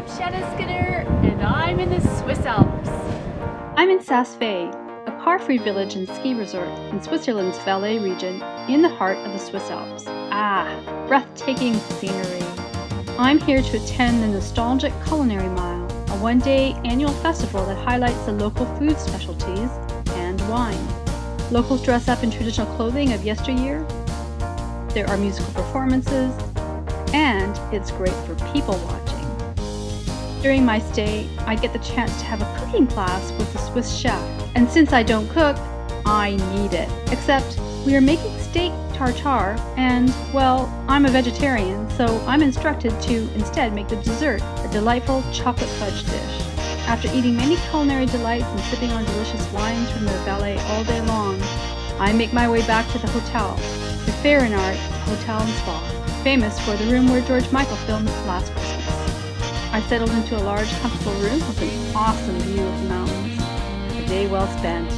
I'm Shanna Skinner, and I'm in the Swiss Alps. I'm in Saas-Fee, a car-free village and ski resort in Switzerland's Valais region in the heart of the Swiss Alps. Ah, breathtaking scenery. I'm here to attend the nostalgic Culinary Mile, a one-day annual festival that highlights the local food specialties and wine. Locals dress up in traditional clothing of yesteryear. There are musical performances, and it's great for people watching. During my stay, I get the chance to have a cooking class with the Swiss chef, and since I don't cook, I need it. Except we are making steak tartare, and, well, I'm a vegetarian, so I'm instructed to instead make the dessert, a delightful chocolate fudge dish. After eating many culinary delights and sipping on delicious wines from the Valais all day long, I make my way back to the hotel, the Ferienart Hotel and Spa, famous for the room where George Michael filmed Last Christmas. I settled into a large, comfortable room with an awesome view of the mountains. A day well spent.